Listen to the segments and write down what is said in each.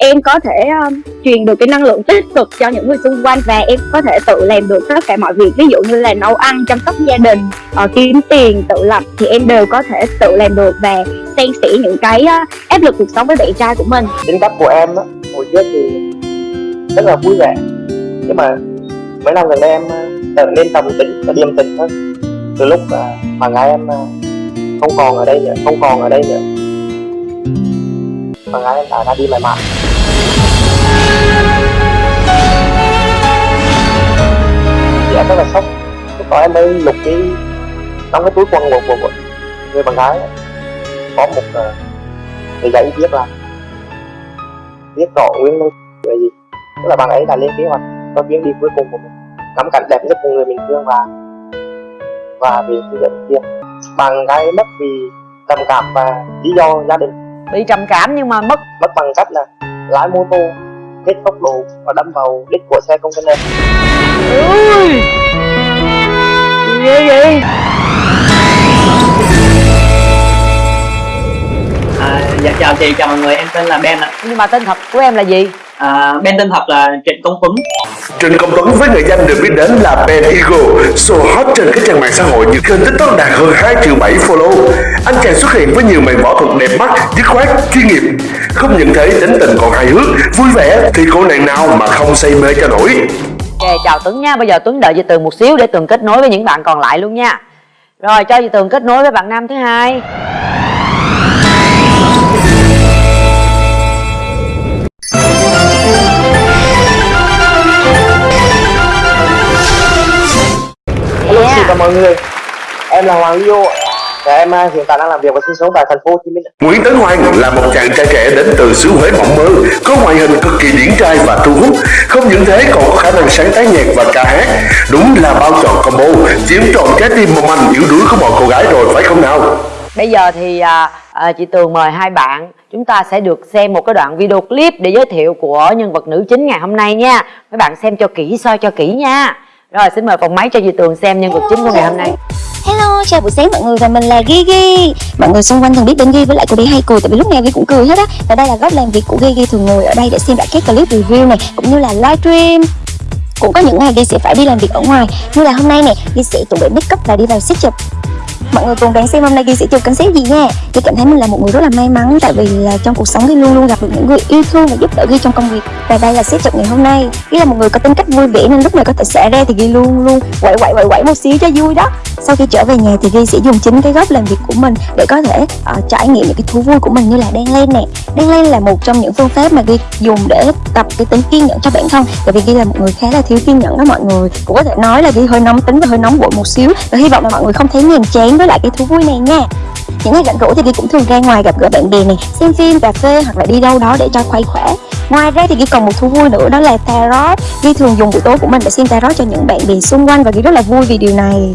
em có thể um, truyền được cái năng lượng tích cực cho những người xung quanh và em có thể tự làm được tất cả mọi việc. Ví dụ như là nấu ăn chăm sóc gia đình uh, kiếm tiền tự lập thì em đều có thể tự làm được và xen sẻ những cái uh, áp lực cuộc sống với bạn trai của mình. Tính cách của em á hồi trước thì rất là vui vẻ. Nhưng mà mấy năm gần đây em uh, trở nên tầm tính và điềm tĩnh hơn từ lúc uh, mà ngày em uh, không còn ở đây nữa không còn ở đây nữa mà gái em đã ra đi mãi mãi thì em rất là sốc. Lúc đó em mới lục cái trong cái túi quần của, của, của người bạn gái. Ấy, có một uh, cái giấy viết là viết rõ nguyên nhân là gì? Tức là bạn ấy đã lên kế hoạch cho chuyến đi cuối cùng của mình ngắm cảnh đẹp nhất của người mình thương và và vì cái dẫn kia. Bạn gái mất vì trầm cảm và lý do gia đình bị trầm cảm nhưng mà mất mất bằng cách là lái mô tô hết tốc độ và đâm vào đít của xe container. Ui! Ghê vậy? À, dạ chào chị, chào mọi người, em tên là Ben ạ. nhưng mà tên thật của em là gì À, Ben tên thật là Trịnh Công Tuấn. Trịnh Công Tuấn với người dân được biết đến là Ben Eagle, số hot trên các trang mạng xã hội như kênh TikTok đạt hơn 2 triệu 7 follow. Anh chàng xuất hiện với nhiều màn võ thuật đẹp mắt, dứt khoát, chuyên nghiệp. Không những thế, tính tình còn hài hước, vui vẻ thì cô nàng nào mà không say mê cho nổi. ok chào tuấn nha bây giờ tuấn đợi chị tường một xíu để tường kết nối với những bạn còn lại luôn nha rồi cho chị tường kết nối với bạn nam thứ hai Và mọi người Em là Hoàng Leo Và em à, hiện tại đang làm việc và sinh sống tại thành phố Hồ Chí Minh Nguyễn Tấn Hoàng là một chàng trai trẻ đến từ xứ Huế mộng mơ, có ngoại hình cực kỳ điển trai và thu hút. Không những thế còn có khả năng sáng tác nhạc và ca hát. Đúng là bao trọn combo, chiếm trọn trái tim mong manh yếu đuối của mọi cô gái rồi phải không nào? bây giờ thì à, à, chị tường mời hai bạn chúng ta sẽ được xem một cái đoạn video clip để giới thiệu của nhân vật nữ chính ngày hôm nay nha mấy bạn xem cho kỹ soi cho kỹ nha rồi xin mời phòng máy cho chị tường xem nhân vật chính của ngày hôm nay. Hello, chào buổi sáng mọi người và mình là Gigi Mọi người xung quanh thường biết đến Gigi với lại cô bé hay cười Tại vì lúc nào Gigi cũng cười hết á. Và đây là góc làm việc của Gigi thường ngồi ở đây để xem lại các clip review này Cũng như là live stream. Cũng có những ngày Gigi sẽ phải đi làm việc ở ngoài. Như là hôm nay nè, Gigi sẽ chuẩn bị make up và đi vào set chụp Mọi người cùng đoán xem hôm nay ghi sẽ chụp concept gì nha. Ghi cảm thấy mình là một người rất là may mắn Tại vì là trong cuộc sống ghi luôn luôn gặp được những người yêu thương và giúp đỡ ghi trong công việc. Và đây là set chụp ngày hôm nay. Ghi là một người có tính cách vui vẻ nên lúc này có thể xả ra thì ghi luôn luôn quậy quậy quậy quậy một xíu cho vui đó. Sau khi trở về nhà thì Ghi sẽ dùng chính cái góc làm việc của mình để có thể uh, trải nghiệm những cái thú vui của mình như là đan len nè. Đan len là một trong những phương pháp mà Ghi dùng để tập cái tính kiên nhẫn cho bản thân tại vì Ghi là một người khá là thiếu kiên nhẫn đó mọi người. Cũng có thể nói là Ghi hơi nóng tính và hơi nóng vội một xíu và hy vọng là mọi người không thấy nhàm chán với lại cái thú vui này nha những ngày rảnh rỗi thì Ghi cũng thường ra ngoài gặp gỡ bạn bè này, xem phim, cà phê hoặc là đi đâu đó để cho khoái khỏe Ngoài ra thì Ghi còn một thú vui nữa, đó là tarot Ghi thường dùng buổi tối của mình để xem tarot cho những bạn bè xung quanh và Ghi rất là vui vì điều này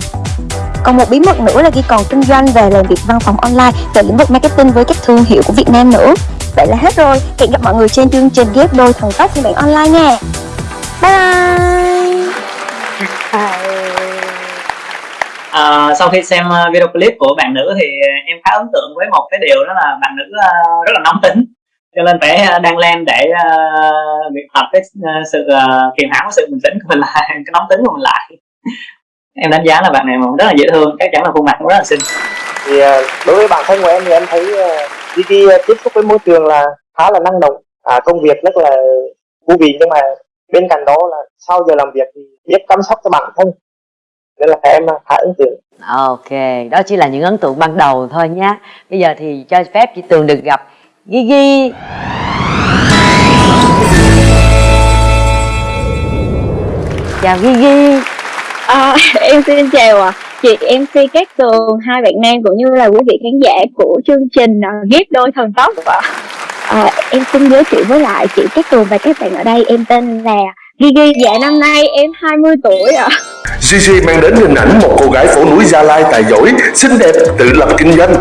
còn một bí mật nữa là Ghi còn kinh doanh về làm việc văn phòng online về lĩnh vực marketing với các thương hiệu của Việt Nam nữa. Vậy là hết rồi. Hẹn gặp mọi người trên chương trình ghép đôi thần tốc phiên bản online nha. Bye bye. À, sau khi xem à, video clip của bạn nữ thì em khá ấn tượng với một cái điều đó là bạn nữ à, rất là nóng tính. Cho nên phải à, đăng lên để uh, luyện tập cái sự uh, kiềm hãm sự bình tĩnh của mình lại cái nóng tính của mình lại. Em đánh giá là bạn này rất là dễ thương chắc chắn là khuôn mặt cũng rất là xinh. Thì đối với bản thân của em thì em thấy đi đi tiếp xúc với môi trường là khá là năng động. À, Công việc rất là thú vị nhưng mà bên cạnh đó là sau giờ làm việc thì biết chăm sóc cho bản thân. Nên là em khá ấn tượng. Ok đó chỉ là những ấn tượng ban đầu thôi nhá. Bây giờ thì cho phép chị tường được gặp Gigi chào Gigi À, em xin chào à. chị MC Cát Tường, hai bạn nam cũng như là quý vị khán giả của chương trình uh, ghép đôi thần tốc ạ. À, em xin giới thiệu với lại chị Cát Tường và các bạn ở đây, em tên là Gigi, dạ năm nay em 20 tuổi ạ. Gigi mang đến hình ảnh một cô gái phố núi Gia Lai tài giỏi, xinh đẹp, tự lập kinh doanh.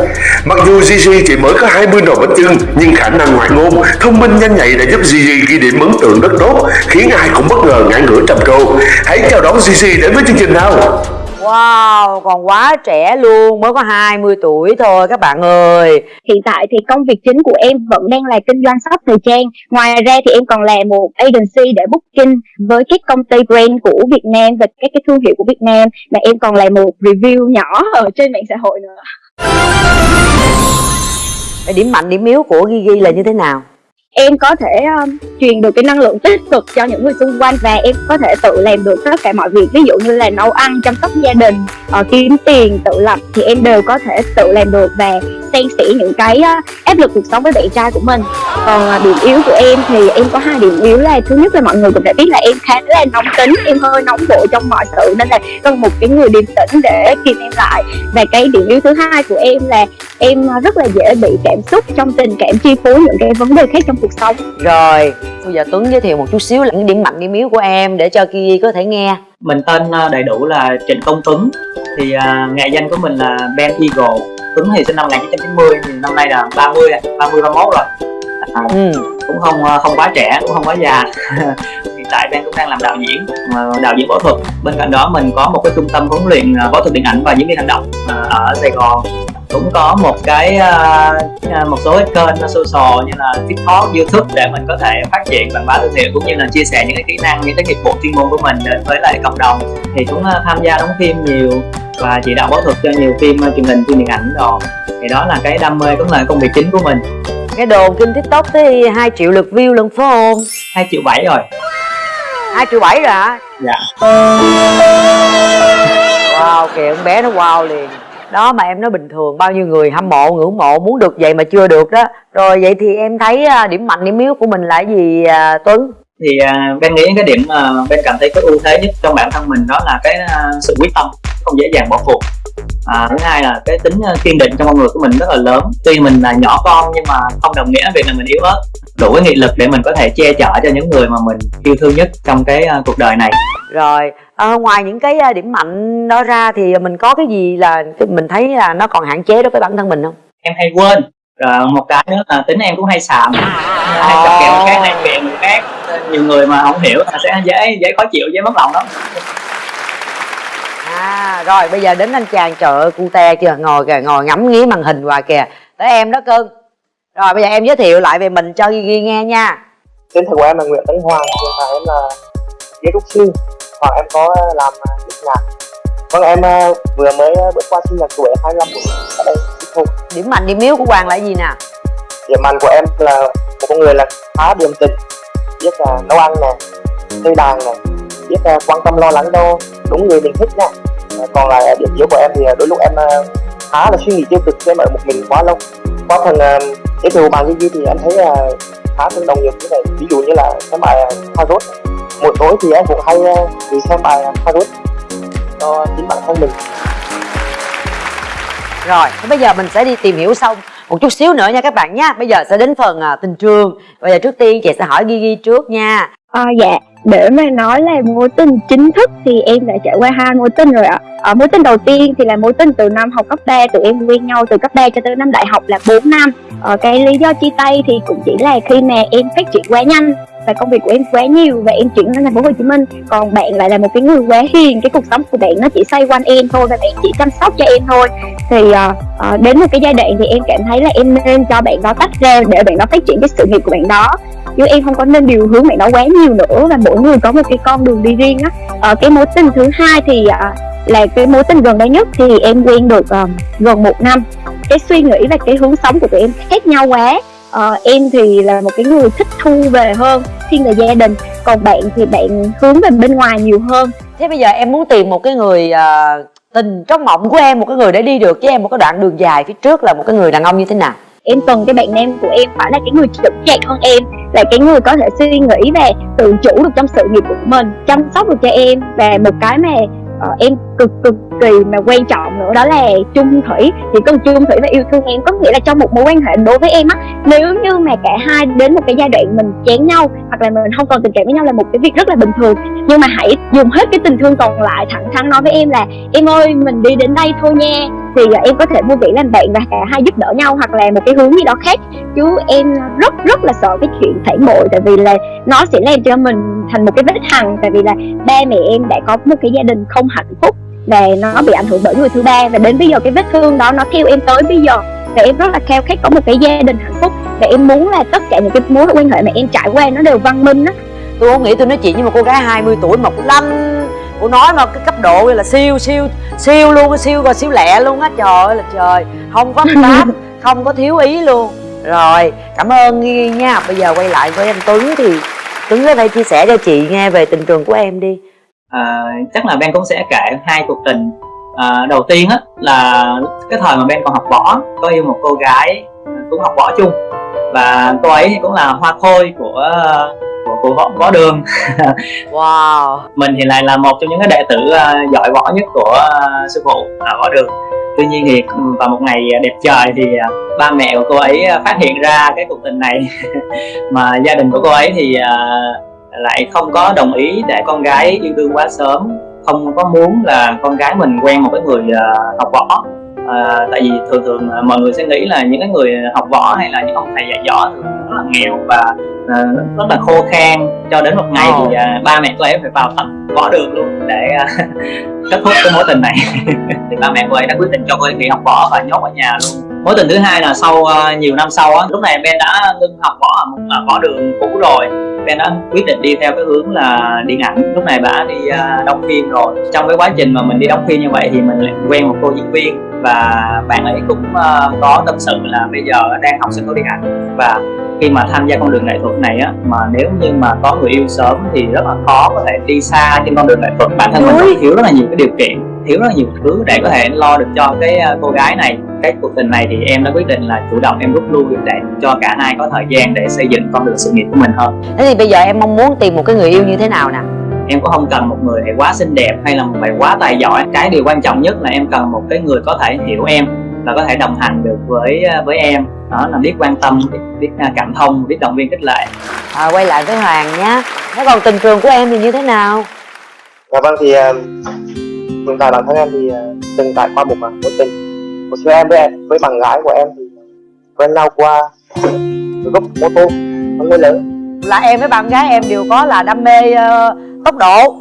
Mặc dù Gigi chỉ mới có 20 nồi bánh chưng, nhưng khả năng ngoại ngôn, thông minh nhanh nhạy đã giúp Gigi ghi điểm ấn tượng rất tốt, khiến ai cũng bất ngờ ngã ngửa trầm trồ. Hãy chào đón Gigi đến với chương trình nào. Wow, còn quá trẻ luôn, mới có 20 tuổi thôi các bạn ơi. Hiện tại thì công việc chính của em vẫn đang là kinh doanh shop thời trang. Ngoài ra thì em còn là một agency để booking với các công ty brand của Việt Nam và các cái thương hiệu của Việt Nam. Và em còn là một review nhỏ ở trên mạng xã hội nữa. Điểm mạnh, điểm yếu của Gigi là như thế nào? Em có thể um, truyền được cái năng lượng tích cực cho những người xung quanh và em có thể tự làm được tất cả mọi việc. Ví dụ như là nấu ăn chăm sóc gia đình uh, kiếm tiền tự lập thì em đều có thể tự làm được và san sẻ những cái uh, áp lực cuộc sống với bạn trai của mình. Còn uh, điểm yếu của em thì em có hai điểm yếu là thứ nhất là mọi người cũng đã biết là em khá là nóng tính em hơi nóng vội trong mọi sự nên là cần một cái người điềm tĩnh để kìm em lại. Và cái điểm yếu thứ hai của em là em rất là dễ bị cảm xúc trong tình cảm chi phối những cái vấn đề khác trong cuộc sống. Rồi, bây giờ Tuấn giới thiệu một chút xíu là những điểm mạnh điểm yếu của em để cho Gigi có thể nghe. Mình tên à, đầy đủ là Trịnh Công Tuấn. Thì uh, nghệ danh của mình là Ben Eagle. Tuấn thì sinh năm 1990 thì năm nay là 30 30 31 rồi. À, ừ. cũng không à, không quá trẻ cũng không quá già. Hiện tại Ben cũng đang làm đạo diễn đạo diễn võ thuật. Bên cạnh đó mình có một cái trung tâm huấn luyện võ thuật điện ảnh và diễn viên hành động ở Sài Gòn cũng có một cái uh, một số cái kênh social như là tiktok youtube để mình có thể phát triển quảng bá thương hiệu cũng như là chia sẻ những cái kỹ năng những cái nghiệp vụ chuyên môn của mình đến với lại cộng đồng. Thì cũng uh, tham gia đóng phim nhiều và chỉ đạo phẫu thuật cho nhiều phim truyền hình phim điện ảnh rồi thì đó là cái đam mê cũng là công việc chính của mình. Cái đồn kinh tiktok tới 2 triệu lượt view lần phải không? 2 triệu bảy rồi. 2 triệu bảy rồi hả? Dạ. Wow kìa con bé nó wow liền đó mà em nói bình thường bao nhiêu người hâm mộ ngưỡng mộ muốn được vậy mà chưa được đó. Rồi vậy thì em thấy à, điểm mạnh điểm yếu của mình là gì à, tuấn? Thì uh, ben nghĩ cái điểm uh, ben cảm thấy có ưu thế nhất trong bản thân mình đó là cái uh, sự quyết tâm không dễ dàng bỏ cuộc. À, thứ hai là cái tính kiên định trong con người của mình rất là lớn. Tuy mình là nhỏ con nhưng mà không đồng nghĩa việc là mình yếu ớt. Đủ cái nghị lực để mình có thể che chở cho những người mà mình yêu thương nhất trong cái cuộc đời này. Rồi à, ngoài những cái điểm mạnh đó ra thì mình có cái gì là mình thấy là nó còn hạn chế đối với bản thân mình không? Em hay quên. Rồi một cái nữa là tính em cũng hay xàm. Hay chọc kẹo người khác hay miệng người khác. Nhiều người mà không hiểu là sẽ dễ dễ khó chịu dễ mất lòng lắm. À rồi bây giờ đến anh chàng chợ cu te chưa? Ngồi kìa ngồi ngắm nghía màn hình hoài kìa. Tới em đó cưng. Rồi bây giờ em giới thiệu lại về mình cho ghi, ghi nghe nha. Tên thật của em là nguyễn tấn hoàng hiện tại em là ghế trúc sư hoặc em có làm nước nhạc vâng em vừa mới bước qua sinh nhật tuổi 25 tuổi ở đây thôi điểm mạnh điểm yếu của hoàng là gì nè? Điểm mạnh của em là một con người là khá điềm tĩnh biết là nấu ăn nè chơi đàn nè biết uh, quan tâm lo lắng cho đúng người mình thích nha. Còn là điểm yếu của em thì đôi lúc em khá là suy nghĩ tiêu cực em ở một mình quá lâu. Qua phần giới thiệu bạn Gigi thì em thấy khá tương đồng nhiều thứ này ví dụ như là xem bài uh, Harvard một tối thì em cũng hay uh, đi xem bài Harvard cho chính bản thân mình. Rồi bây giờ mình sẽ đi tìm hiểu sâu một chút xíu nữa nha các bạn nhé bây giờ sẽ đến phần à, tình trường. Bây giờ trước tiên chị sẽ hỏi Gigi trước nha. À, dạ. Để mà nói là mối tình chính thức thì em đã trải qua hai mối tình rồi ạ. Ở mối tình đầu tiên thì là mối tình từ năm học cấp 3 tụi em quen nhau từ cấp 3 cho tới năm đại học là 4 năm. Ở cái lý do chia tay thì cũng chỉ là khi mà em phát triển quá nhanh và công việc của em quá nhiều và em chuyển đến thành phố Hồ Chí Minh. Còn bạn lại là một cái người quá hiền cái cuộc sống của bạn nó chỉ xoay quanh em thôi và bạn chỉ chăm sóc cho em thôi. Thì uh, uh, đến một cái giai đoạn thì em cảm thấy là em nên cho bạn đó tách ra để bạn đó phát triển cái sự nghiệp của bạn đó. Chứ em không có nên điều hướng bạn đó quá nhiều nữa và mỗi người có một cái con đường đi riêng á. Uh, cái mối tình thứ hai thì uh, là cái mối tình gần đây nhất thì em quen được uh, gần một năm. Cái suy nghĩ và cái hướng sống của tụi em khác nhau quá uh, em thì là một cái người thích thu về hơn thiên về gia đình. Còn bạn thì bạn hướng về bên ngoài nhiều hơn. Thế bây giờ em muốn tìm một cái người uh, tình trong mộng của em một cái người để đi được với em một cái đoạn đường dài phía trước là một cái người đàn ông như thế nào? Em cần cái bạn nam của em phải là cái người chững chạc hơn em là cái người có thể suy nghĩ và tự chủ được trong sự nghiệp của mình chăm sóc được cho em. Và một cái mà uh, em cực cực kỳ mà quan trọng nữa, đó là chung thủy. Thì cần chung thủy và yêu thương em có nghĩa là trong một mối quan hệ đối với em á, nếu như mà cả hai đến một cái giai đoạn mình chán nhau hoặc là mình không còn tình cảm với nhau là một cái việc rất là bình thường. Nhưng mà hãy dùng hết cái tình thương còn lại thẳng thắn nói với em là, em ơi, mình đi đến đây thôi nha. Thì em có thể vui vẻ làm bạn và cả hai giúp đỡ nhau hoặc là một cái hướng gì đó khác. Chứ em rất rất là sợ cái chuyện phản bội, tại vì là nó sẽ làm cho mình thành một cái vết hằn. Tại vì là ba mẹ em đã có một cái gia đình không hạnh phúc và nó bị ảnh hưởng bởi người thứ ba. Và đến bây giờ cái vết thương đó nó theo em tới bây giờ. Và em rất là khao khát có một cái gia đình hạnh phúc. Và em muốn là tất cả những cái mối quan hệ mà em trải qua nó đều văn minh á. Tôi không nghĩ tôi nói chuyện với một cô gái 20 tuổi mà cô lanh. Cô nói mà cái cấp độ là siêu siêu siêu luôn siêu rồi siêu lẹ luôn á. Trời ơi là trời. Không có pháp không có thiếu ý luôn. Rồi cảm ơn nghi nha. Bây giờ quay lại với anh tuấn thì tuấn có thể chia sẻ cho chị nghe về tình trường của em đi à, chắc là Ben cũng sẽ kể hai cuộc tình à, đầu tiên á là cái thời mà Ben còn học võ có yêu một cô gái cũng học võ chung. Và cô ấy cũng là hoa khôi của của, của võ, võ đường. Wow. Mình thì lại là một trong những cái đệ tử uh, giỏi võ nhất của uh, sư phụ ở võ đường. Tuy nhiên thì vào một ngày đẹp trời thì uh, ba mẹ của cô ấy phát hiện ra cái cuộc tình này. Mà gia đình của cô ấy thì uh, lại không có đồng ý để con gái yêu đương quá sớm không có muốn là con gái mình quen một cái người uh, học võ. À, tại vì thường thường mọi người sẽ nghĩ là những cái người học võ hay là những ông thầy dạy võ thường rất là nghèo và à, rất là khô khan. Cho đến một ngày oh. thì à, ba mẹ cô ấy phải vào tập võ đường luôn để à, kết thúc cái mối tình này. Thì ba mẹ cô ấy đã quyết định cho cô ấy nghỉ học võ và nhốt ở nhà luôn mối tình thứ hai là sau uh, nhiều năm sau á lúc này Ben đã ngưng học võ ở một uh, võ đường cũ rồi. Ben đã quyết định đi theo cái hướng là điện ảnh. Lúc này bà đi uh, đóng phim rồi. Trong cái quá trình mà mình đi đóng phim như vậy thì mình lại quen một cô diễn viên và bạn ấy cũng uh, có tâm sự là bây giờ đang học sân khấu điện ảnh. Và khi mà tham gia con đường nghệ thuật này á mà nếu như mà có người yêu sớm thì rất là khó có thể đi xa trên con đường nghệ thuật. Bản thân mình thiếu rất là nhiều cái điều kiện thiếu rất là nhiều thứ để có thể lo được cho cái cô gái này cái cuộc tình này thì em đã quyết định là chủ động em rút lui để cho cả hai có thời gian để xây dựng con đường sự nghiệp của mình hơn. Thế thì bây giờ em mong muốn tìm một cái người yêu như thế nào nè? Em cũng không cần một người quá xinh đẹp hay là một người quá tài giỏi. Cái điều quan trọng nhất là em cần một cái người có thể hiểu em và có thể đồng hành được với với em. Đó là biết quan tâm biết, biết à, cảm thông biết động viên khích lệ. À, quay lại với hoàng nhé thế còn tình trường của em thì như thế nào? Dạ vâng thì hiện tại bản thân em thì uh, từng trải qua một mối tình một xưa em với em với bạn gái của em thì quen nhau qua gốc mô tô không người lớn. Là em với bạn gái em đều có là đam mê uh, tốc độ.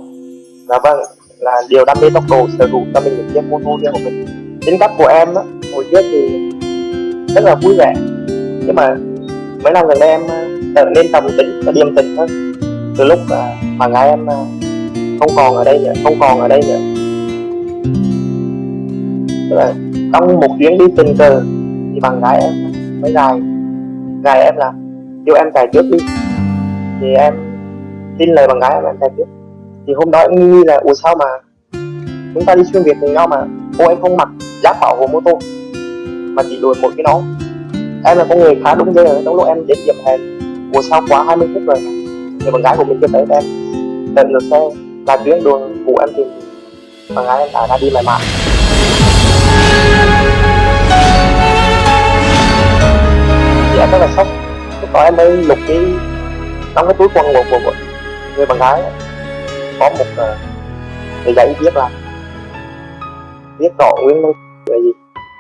Dạ vâng là điều đam mê tốc độ sở hữu cho mình được chiếc mô tô riêng của mình. Tính cách của em á hồi trước thì rất là vui vẻ. Nhưng mà mấy năm gần đây em trở nên trầm tính và điềm tĩnh hơn. Từ lúc uh, bạn gái em uh, không còn ở đây nữa không còn ở đây nữa. Tức là trong một chuyến đi tình cờ, thì bạn gái em mới gài gài em là kêu em chạy trước đi. Thì em tin lời bạn gái em em chạy trước. Thì hôm đó em nghi là, ủa sao mà chúng ta đi xuyên việt cùng nhau mà? Cô em không mặc giáp bảo hộ mô tô, mà chỉ đuổi một cái nón em là con người khá đúng giờ trong lúc em đến điểm hẹn ủa sao quá 20 phút rồi? Thì bạn gái của mình chưa tới em đợi ngược xe là chuyến đường của em tìm bạn gái em đã ra đi mãi mãi em rất là sốc. Lúc đó em mới lục cái trong cái túi quần của, của, của người bạn gái. Có một uh, cái giấy viết là viết rõ nguyên nhân là gì?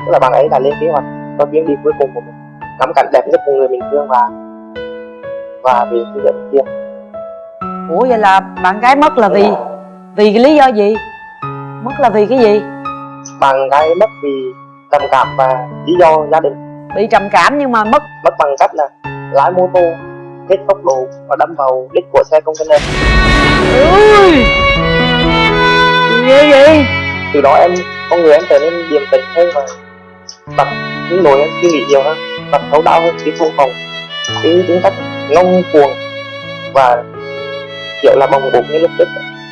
Tức là bạn ấy đã lên kế hoạch cho chuyến đi cuối cùng của mình ngắm cảnh đẹp nhất của người mình thương và và vì cái dẫn kia. Ủa vậy là bạn gái mất là vì vì cái lý do gì? Mất là vì cái gì bạn gái mất vì trầm cảm và lý do gia đình. Bị trầm cảm nhưng mà mất. Mất bằng cách là lái mô tô hết tốc độ và đâm vào đít của xe container. Ui! Ghê vậy? Từ đó em con người em trở nên điềm tĩnh hơn và tập những nỗi em suy nghĩ nhiều hơn tập thấu đáo hơn chứ không còn cái tính cách ngông cuồng và kiểu là bồng bột như lúc trước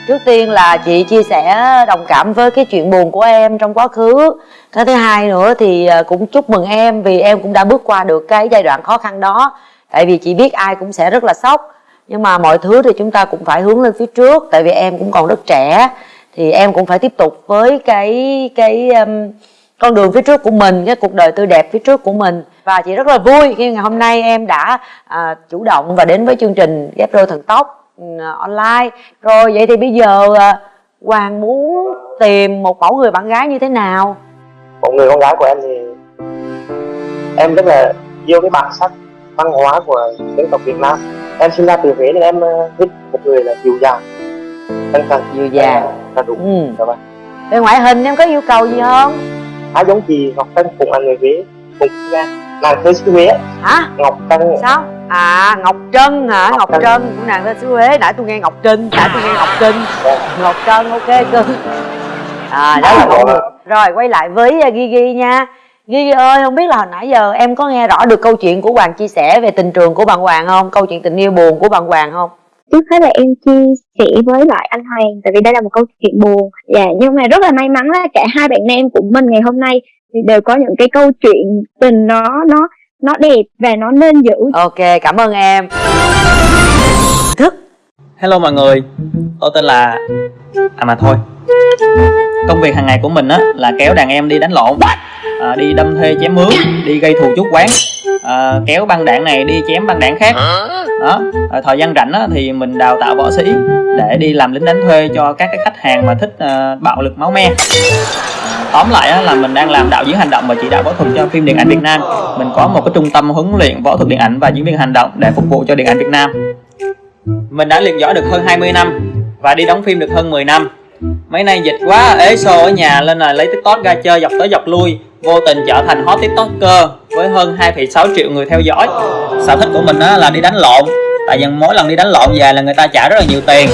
trước tiên là chị chia sẻ đồng cảm với cái chuyện buồn của em trong quá khứ. Cái thứ hai nữa thì à, cũng chúc mừng em vì em cũng đã bước qua được cái giai đoạn khó khăn đó. Tại vì chị biết ai cũng sẽ rất là sốc nhưng mà mọi thứ thì chúng ta cũng phải hướng lên phía trước tại vì em cũng còn rất trẻ. Thì em cũng phải tiếp tục với cái cái um, con đường phía trước của mình cái cuộc đời tươi đẹp phía trước của mình. Và chị rất là vui khi ngày hôm nay em đã à, chủ động và đến với chương trình ghép đôi thần tốc online. Rồi vậy thì bây giờ à, hoàng muốn tìm một mẫu người bạn gái như thế nào? Một người con gái của em thì em rất là yêu cái bản sắc văn hóa của dân tộc Việt Nam. Em sinh ra từ Huế nên em thích một người là dịu dàng chân thành. Dịu dàng. Là đúng. Ừ. dạ vâng. Về ngoại hình em có yêu cầu gì không? Khá giống chị Ngọc Trân cùng anh người Huế cùng nha nàng thơ xứ Huế hả? Ngọc Trân sao? À ngọc trân hả? Ngọc Ngọc Trân. trân của nàng xứ huế. Nãy tôi nghe ngọc trinh nãy tôi nghe ngọc trinh. Ngọc trân ok cưng à đó là con người rồi quay lại với uh, Gigi nha. Gigi ơi không biết là hồi nãy giờ em có nghe rõ được câu chuyện của Hoàng chia sẻ về tình trường của bạn Hoàng không? Câu chuyện tình yêu buồn của bạn Hoàng không? Trước hết là em chia sẻ với lại anh Hoàng tại vì đây là một câu chuyện buồn. Dạ nhưng mà rất là may mắn là cả hai bạn nam của mình ngày hôm nay thì đều có những cái câu chuyện tình nó nó nó đẹp và nó nên giữ. Ok cảm ơn em. Thức. Hello mọi người, tôi tên là... À mà thôi Công việc hàng ngày của mình á là kéo đàn em đi đánh lộn à, Đi đâm thuê chém mướn, đi gây thù chuốc quán à, Kéo băng đạn này đi chém băng đạn khác. Đó, à, thời gian rảnh á, thì mình đào tạo võ sĩ Để đi làm lính đánh thuê cho các cái khách hàng mà thích à, bạo lực máu me. Tóm lại á, là mình đang làm đạo diễn hành động và chỉ đạo võ thuật cho phim điện ảnh Việt Nam. Mình có một cái trung tâm huấn luyện võ thuật điện ảnh và diễn viên hành động để phục vụ cho điện ảnh Việt Nam. Mình đã luyện võ được hơn 20 năm và đi đóng phim được hơn 10 năm. Mấy nay dịch quá ế xô ở nhà lên là lấy TikTok ra chơi dọc tới dọc lui, vô tình trở thành hot TikToker với hơn 2,6 triệu người theo dõi. Sở thích của mình là đi đánh lộn. Tại vì mỗi lần đi đánh lộn về là người ta trả rất là nhiều tiền.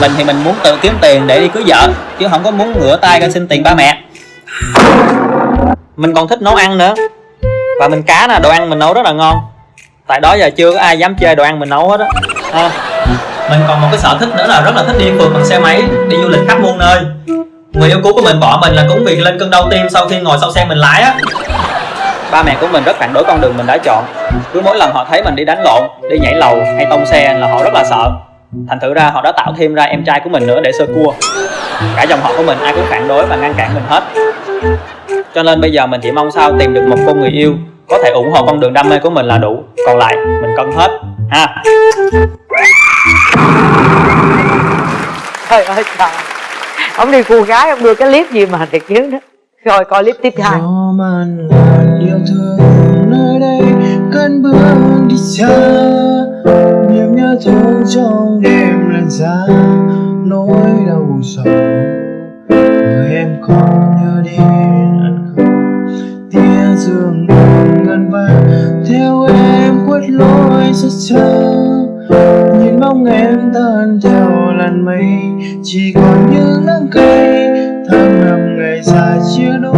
Mình thì mình muốn tự kiếm tiền để đi cưới vợ, chứ không có muốn ngửa tay ra xin tiền ba mẹ. Mình còn thích nấu ăn nữa. Và mình cá nè, đồ ăn mình nấu rất là ngon. Tại đó giờ chưa có ai dám chơi đồ ăn mình nấu hết á. À, mình còn một cái sở thích nữa là rất là thích đi phượt bằng xe máy, đi du lịch khắp muôn nơi. Người yêu cũ của mình bỏ mình là cũng vì lên cơn đau tim sau khi ngồi sau xe mình lái á. Ba mẹ của mình rất phản đối con đường mình đã chọn. Cứ mỗi lần họ thấy mình đi đánh lộn, đi nhảy lầu hay tông xe là họ rất là sợ. Thành thử ra họ đã tạo thêm ra em trai của mình nữa để sơ cua. Cả dòng họ của mình ai cũng phản đối và ngăn cản mình hết. Cho nên bây giờ mình chỉ mong sao tìm được một cô người yêu có thể ủng hộ con đường đam mê của mình là đủ. Còn lại, mình cân hết. Ha. Trời ơi, trời. Ông đi cô gái, ông đưa cái clip gì mà thiệt chứ đó. Rồi, coi clip tiếp hai Gió man yêu thương nơi đây, cơn bước đi xa. Niềm nhớ thương trong đêm lần xa nỗi đau sầu. Người em có nhớ đến ăn không? Tia dương ngân vang theo em quất lối rất xa nhìn bóng em tan theo làn mây chỉ còn những nắng cây tháng năm ngày dài chia đôi.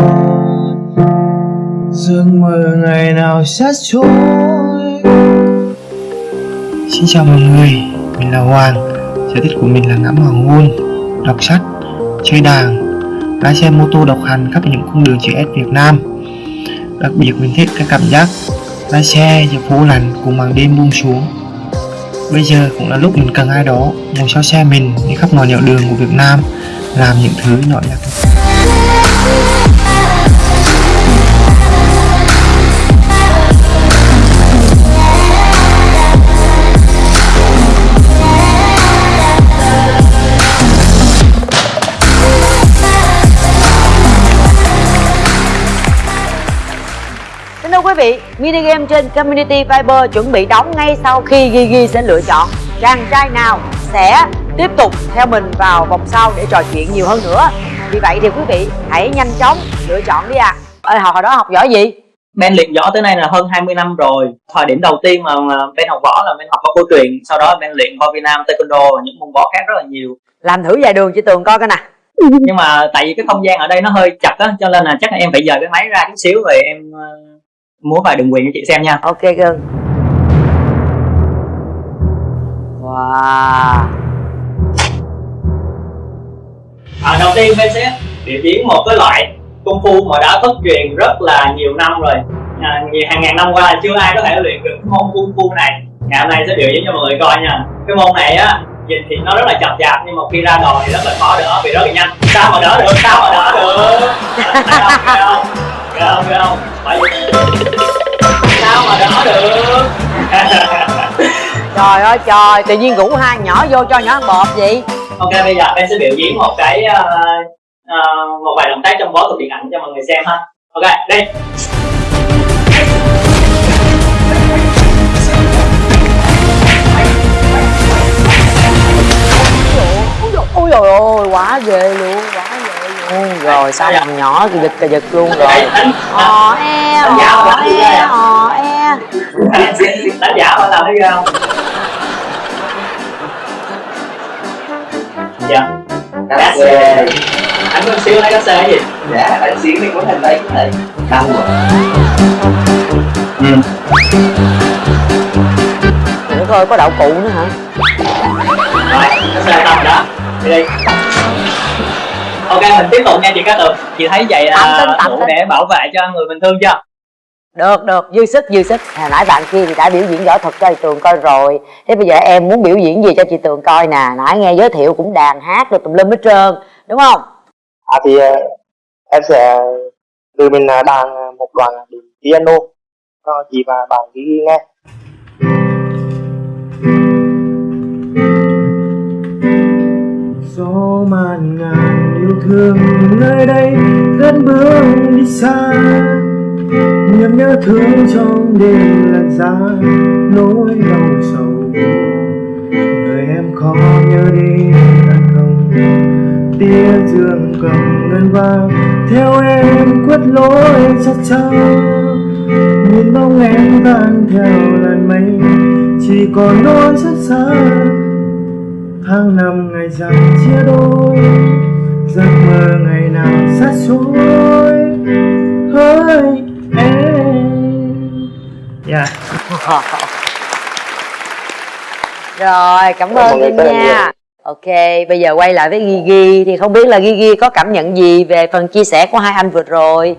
Giấc mơ ngày nào sát trôi? Xin chào mọi người, mình là Hoàng. Sở thích của mình là ngắm hoàng hôn, đọc sách, chơi đàn Lái xe mô tô độc hành khắp những cung đường chữ S Việt Nam. Đặc biệt mình thích cái cảm giác lái xe giữa phố lạnh cùng màn đêm buông xuống. Bây giờ cũng là lúc mình cần ai đó ngồi sau xe mình đi khắp mọi nẻo đường của Việt Nam, làm những thứ nhỏ nhặt. Vị, mini game trên Community Viber chuẩn bị đóng ngay sau khi Gigi sẽ lựa chọn chàng trai nào sẽ tiếp tục theo mình vào vòng sau để trò chuyện nhiều hơn nữa. Vì vậy thì quý vị hãy nhanh chóng lựa chọn đi ạ. À. Ê, hồi đó học giỏi gì? Ben luyện võ tới nay là hơn 20 năm rồi Thời điểm đầu tiên mà Ben học võ là Ben học võ cổ truyền Sau đó Ben luyện võ Việt Nam, Taekwondo và những môn võ khác rất là nhiều Làm thử vài đường chị Tường coi coi nè. Nhưng mà tại vì cái không gian ở đây nó hơi chặt á Cho nên là chắc là em phải dời cái máy ra chút xíu Rồi em uh, múa vài đường quyền cho chị xem nha. Ok cưng. Wow. à, Đầu tiên Ben sẽ biểu diễn một cái loại công phu mà đã thất truyền rất là nhiều năm rồi. À, nhiều hàng ngàn năm qua chưa ai có thể luyện được cái môn công phu này. Ngày hôm nay sẽ biểu diễn cho mọi người coi nha. Cái môn này á nhìn thì nó rất là chậm chạp nhưng mà khi ra đò thì rất là khó đỡ vì rất là nhanh. Sao mà đỡ được? Sao mà đỡ được? Thấy không? Thấy không? Thấy không? Thấy không? Bởi vì- sao mà đỡ được Trời ơi trời, tự nhiên rủ hai nhỏ vô cho nhỏ ăn bột vậy. ok bây giờ em sẽ biểu diễn một cái ờ, ờ, một vài động tác trong võ thuật điện ảnh cho mọi người xem ha ok đây Ôi dồi ôi, quá ghê luôn, quá ghê luôn. rồi sao Dạ. thằng nhỏ thì giật cà giật luôn rồi Đấy, đánh hò e hò e đánh đánh giả mà làm thấy ghê không dạ cá xê anh có xíu lấy cá xê gì? Dạ anh xíu đi của thành đây cái này đau rồi ừ. Nữa thôi có đậu cụ nữa hả? Rồi cá xê rồi đó. Đi đi. Ok mình tiếp tục nha chị cá tường. Chị thấy vậy là đủ để bảo vệ cho người mình thương chưa được được dư sức dư sức. Hồi nãy bạn kia thì đã biểu diễn võ thuật cho chị tường coi rồi. Thế bây giờ em muốn biểu diễn gì cho chị tường coi nè. Nãy nghe giới thiệu cũng đàn hát được tùm lum hết trơn đúng không? À thì ờ, em sẽ từ mình ờ, đàn ờ, một đoạn piano cho chị và bạn ghi ghi nghe. Gió màn ngàn yêu thương nơi đây cất bước đi xa niềm nhớ thương trong đêm lạnh giá, nỗi đau sầu người em khó nhớ đi đã không? Tia dương cầm ngân vang, theo em quất lối chắc chắn nhìn bóng em tan theo làn mây, chỉ còn nỗi rất xa. Tháng năm ngày dài chia đôi, giấc mơ ngày nào xa xôi. Hỡi yeah. rồi cảm ơn Vinh là nhiều. nha ok bây giờ quay lại với Gigi thì không biết là Gigi có cảm nhận gì về phần chia sẻ của hai anh vừa rồi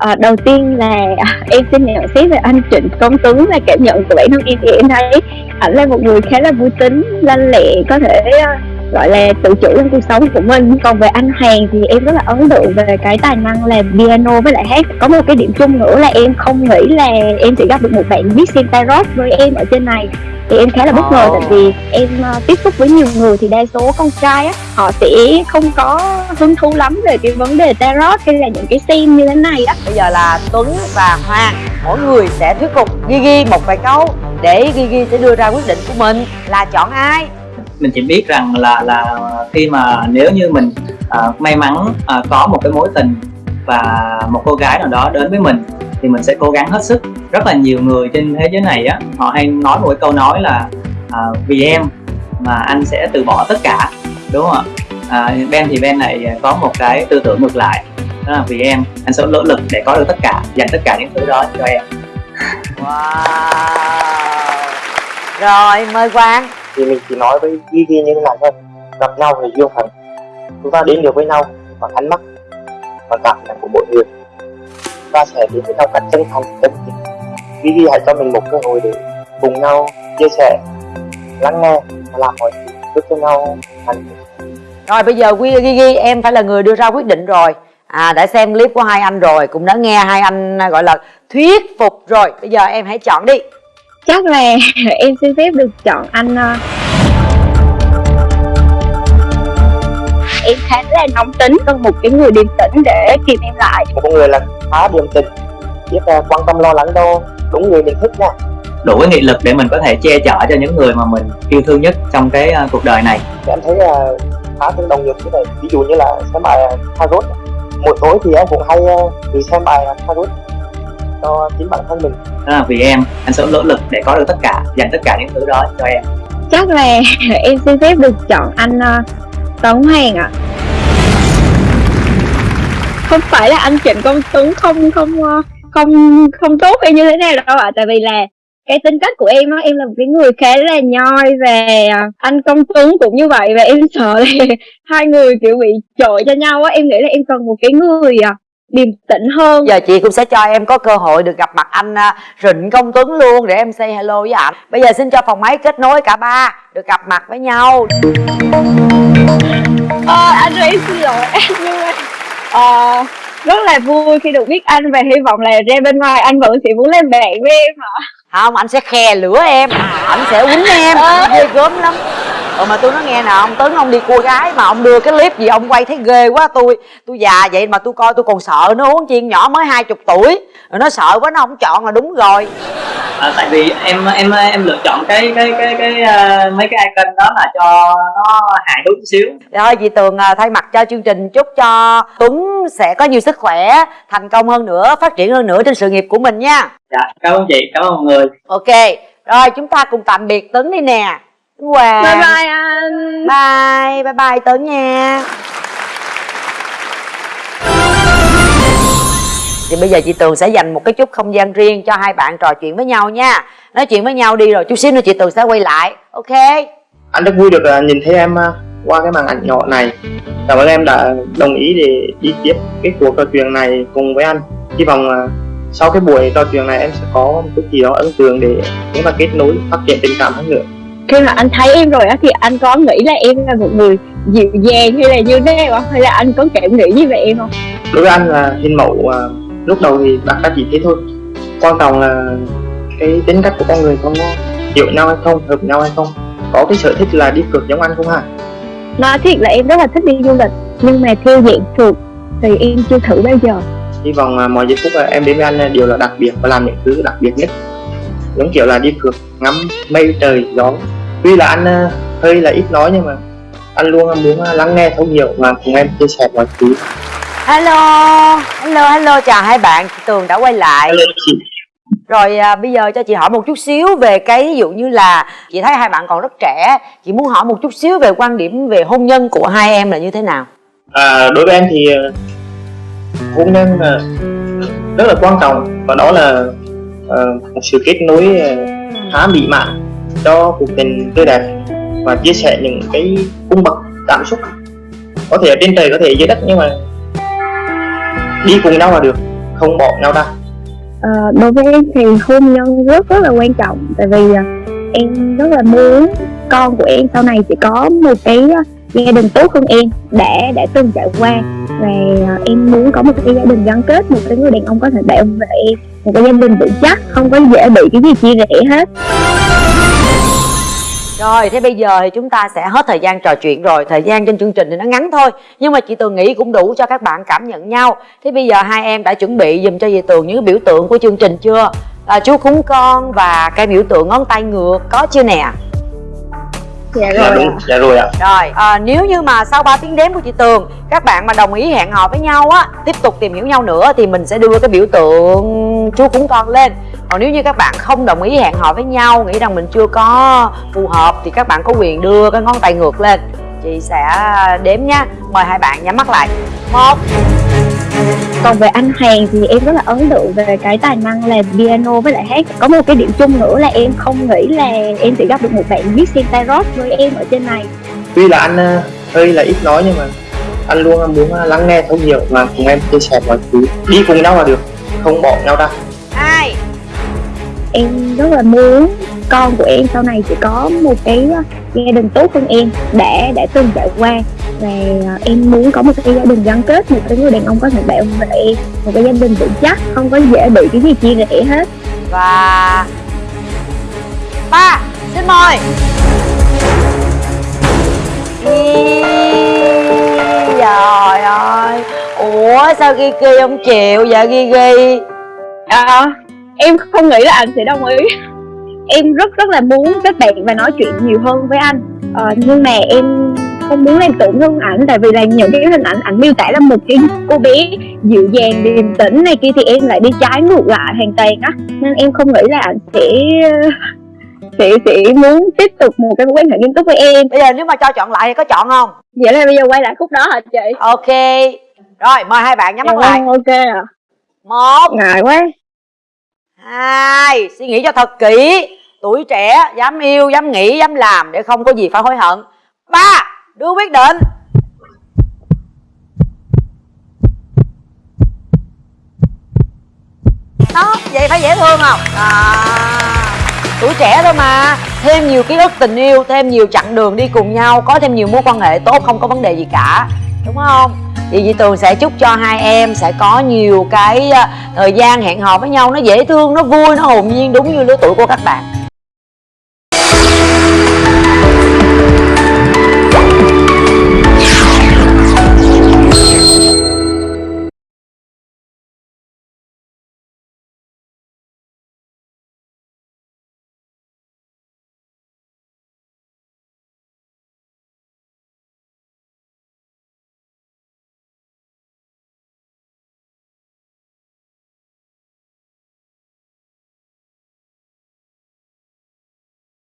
Ờ, đầu tiên là à, em xin nhận xét về anh Trịnh Công Tuấn và cảm nhận của bản thân em thì em thấy ảnh là một người khá là vui tính, lanh lẹ, có thể ờ, gọi là tự chủ trong cuộc sống của mình. Còn về anh Hoàng thì em rất là ấn tượng về cái tài năng làm piano với lại hát. Có một cái điểm chung nữa là em không nghĩ là em sẽ gặp được một bạn biết xem tarot với em ở trên này thì em khá là bất ngờ Ồ. tại vì em ờ, tiếp xúc với nhiều người thì đa số con trai á họ sẽ không có hứng thú lắm về cái vấn đề tarot hay là những cái xem như thế này á bây giờ là Tuấn và Hoàng mỗi người sẽ thuyết phục Gigi một vài câu để Gigi sẽ đưa ra quyết định của mình là chọn ai mình chỉ biết rằng là là khi mà nếu như mình à, may mắn à, có một cái mối tình và một cô gái nào đó đến với mình thì mình sẽ cố gắng hết sức. Rất là nhiều người trên thế giới này á họ hay nói một cái câu nói là à, vì em mà anh sẽ từ bỏ tất cả đúng không ạ? À, Ben thì Ben này có một cái tư tưởng ngược lại đó là vì em anh sẽ nỗ lực để có được tất cả dành tất cả những thứ đó cho em wow. Rồi mời Quang thì mình chỉ nói với ghi ghi như thế này thôi. Gặp nhau thì duyên phận chúng ta đến được với nhau bằng ánh mắt và cảm nhận của mỗi người. Chúng ta sẽ đến với nhau cách chân thành, chân tình. Ghi ghi hãy cho mình một cơ hội để cùng nhau chia sẻ, lắng nghe và làm mọi thứ giúp cho nhau thành Rồi, bây giờ Quy Gigi em phải là người đưa ra quyết định rồi. À đã xem clip của hai anh rồi, Cũng đã nghe hai anh gọi là thuyết phục rồi. Bây giờ em hãy chọn đi chắc là em xin phép được chọn anh ờ, em khá là nóng tính cần một cái người điềm tĩnh để kìm em lại. Một con người là khá điềm tĩnh biết quan tâm lo lắng cho đúng người mình thích nha. Đủ cái nghị lực để mình có thể che chở cho những người mà mình yêu thương nhất trong cái à, cuộc đời này. Thì em thấy uh, khá tương đồng nhiều thứ này. Ví dụ như là xem bài uh, tarot mỗi tối thì em cũng hay uh, tự xem bài uh, tarot cho chính bản thân mình. Đó là vì em. Anh sẽ nỗ lực để có được tất cả dành tất cả những thứ đó cho em. Chắc là em xin phép được chọn anh ờ, Tấn Hoàng ạ. Không phải là anh Trịnh Công Tuấn không không ờ, không không tốt hay như thế nào đâu ạ. Tại vì là cái tính cách của em á em là một cái người khá là nhoi và ờ, anh Công Tuấn cũng như vậy. Và em sợ là hai người kiểu bị trội cho nhau á. Em nghĩ là em cần một cái người điềm tĩnh hơn. Giờ chị cũng sẽ cho em có cơ hội được gặp mặt anh à, Rịnh Công Tuấn luôn Để em say hello với ảnh. Bây giờ xin cho phòng máy kết nối cả ba Được gặp mặt với nhau. Ờ, anh ơi em xin lỗi anh nhưng mà ờ, rất là vui khi được biết anh và hy vọng là ra bên ngoài anh vẫn sẽ muốn làm bạn với em hả? Không, anh sẽ khe lửa em Anh sẽ quýnh em. Ghê gớm lắm Ờ mà tôi nói nghe nè ông Tuấn ông đi cua gái mà ông đưa cái clip gì ông quay thấy ghê quá tôi tôi già vậy mà tôi coi tôi còn sợ nó uống chiên nhỏ mới hai chục tuổi. Rồi nó sợ quá nó không chọn là đúng rồi. À, tại vì em em em lựa chọn cái cái cái cái uh, mấy cái icon đó là cho nó hài hước xíu. Rồi chị Tường à, thay mặt cho chương trình chúc cho Tuấn sẽ có nhiều sức khỏe thành công hơn nữa phát triển hơn nữa trên sự nghiệp của mình nha. Dạ cảm ơn chị cảm ơn mọi người. Ok rồi chúng ta cùng tạm biệt Tuấn đi nè Hoàng bye bye anh. Bye bye bye Tuấn nha. Thì bây giờ chị Tường sẽ dành một cái chút không gian riêng cho hai bạn trò chuyện với nhau nha. Nói chuyện với nhau đi rồi chút xíu nữa chị Tường sẽ quay lại ok? Anh rất vui được à, nhìn thấy em à, qua cái màn ảnh nhỏ này. Cảm ơn em đã đồng ý để đi tiếp cái cuộc trò chuyện này cùng với anh. Hy vọng à, sau cái buổi trò chuyện này em sẽ có một chút gì đó ấn tượng để chúng ta kết nối phát triển tình cảm hơn nữa khi mà anh thấy em rồi á thì anh có nghĩ là em là một người dịu dàng hay là như thế không? Hay là anh có cảm nghĩ gì về em không? Đối với anh là hình mẫu à, lúc đầu thì đặt ra chỉ thế thôi. Quan trọng là cái tính cách của con người có hiểu nhau hay không hợp nhau hay không. Có cái sở thích là đi phượt giống anh không hả? Nói thiệt là em rất là thích đi du lịch nhưng mà theo dạng phượt thì em chưa thử bao giờ. Hy vọng à, mọi giây phút em đến với anh đều là đặc biệt và làm những thứ đặc biệt nhất. Giống kiểu là đi phượt ngắm mây trời gió tuy là anh à, hơi là ít nói nhưng mà anh luôn muốn lắng nghe thấu hiểu và cùng em chia sẻ mọi thứ. Hello hello hello chào hai bạn chị Tường đã quay lại. Hello chị. Rồi à, bây giờ cho chị hỏi một chút xíu về cái ví dụ như là chị thấy hai bạn còn rất trẻ chị muốn hỏi một chút xíu về quan điểm về hôn nhân của hai em là như thế nào? À, đối với em thì hôn nhân là rất là quan trọng và đó là uh, một sự kết nối khá mỹ mãn cho cuộc tình tươi đẹp và chia sẻ những cái cung bậc cảm xúc. Có thể ở trên trời có thể dưới đất nhưng mà đi cùng nhau là được không bỏ nhau ra. À, đối với em thì hôn nhân rất rất là quan trọng tại vì à, em rất là muốn con của em sau này sẽ có một cái à, gia đình tốt hơn em đã đã từng trải qua. Và à, em muốn có một cái gia đình gắn kết một cái người đàn ông có thể bảo vệ em một cái gia đình vững chắc không có dễ bị cái gì chia rẽ hết rồi thế bây giờ thì chúng ta sẽ hết thời gian trò chuyện rồi. Thời gian trên chương trình thì nó ngắn thôi Nhưng mà chị Tường nghĩ cũng đủ cho các bạn cảm nhận nhau. Thế bây giờ hai em đã chuẩn bị dùm cho chị Tường những biểu tượng của chương trình chưa? À, Chú cúng con và cái biểu tượng ngón tay ngược có chưa nè? Dạ dạ rồi. đúng dạ rồi ạ. Rồi à, nếu như mà sau 3 tiếng đếm của chị Tường Các bạn mà đồng ý hẹn hò với nhau á Tiếp tục tìm hiểu nhau nữa Thì mình sẽ đưa cái biểu tượng chú cúng con lên. Còn nếu như các bạn không đồng ý hẹn hò với nhau Nghĩ rằng mình chưa có phù hợp Thì các bạn có quyền đưa cái ngón tay ngược lên. Chị sẽ đếm nha. Mời hai bạn nhắm mắt lại. Một còn về anh Hoàng thì em rất là ấn tượng về cái tài năng là piano với lại hát. Có một cái điểm chung nữa là em không nghĩ là em sẽ gặp được một bạn viết xem tarot với em ở trên này. Tuy là anh ờ, hơi là ít nói nhưng mà anh luôn muốn lắng nghe thấu hiểu và cùng em chia sẻ mọi thứ. Đi cùng nhau là được không bỏ nhau ra. Hai em rất là muốn con của em sau này sẽ có một cái gia đình tốt hơn em đã đã từng trải qua. Và em muốn có một cái gia đình gắn kết một cái người đàn ông có thể bảo vệ em một cái gia đình vững chắc không có dễ bị cái gì chia rẽ hết. Và ba xin mời. Trời ơi. Ủa sao Gigi không chịu vậy Gigi à, em không nghĩ là anh sẽ đồng ý em rất rất là muốn kết bạn và nói chuyện nhiều hơn với anh. À, nhưng mà em không muốn làm tổn thương ảnh tại vì là những cái hình ảnh ảnh miêu tả là một cái cô bé dịu dàng điềm tĩnh này kia thì em lại đi trái ngược lại hoàn toàn á. Nên em không nghĩ là ảnh sẽ sẽ sẽ muốn tiếp tục một cái mối quan hệ nghiêm túc với em. Bây giờ nếu mà cho chọn lại thì có chọn không? Vậy là bây giờ quay lại khúc đó hả chị? Ok. Rồi mời hai bạn nhắm mắt lại. Ok à một. Ngại quá. Hai. Suy nghĩ cho thật kỹ tuổi trẻ dám yêu dám nghĩ dám làm để không có gì phải hối hận. Ba đưa quyết định. Đó vậy phải dễ thương không? À, tuổi trẻ thôi mà. Thêm nhiều ký ức tình yêu thêm nhiều chặng đường đi cùng nhau có thêm nhiều mối quan hệ tốt không có vấn đề gì cả. Đúng không? Thì chị tường sẽ chúc cho hai em sẽ có nhiều cái ờ, thời gian hẹn hò với nhau. Nó dễ thương nó vui nó hồn nhiên đúng như lứa tuổi của các bạn.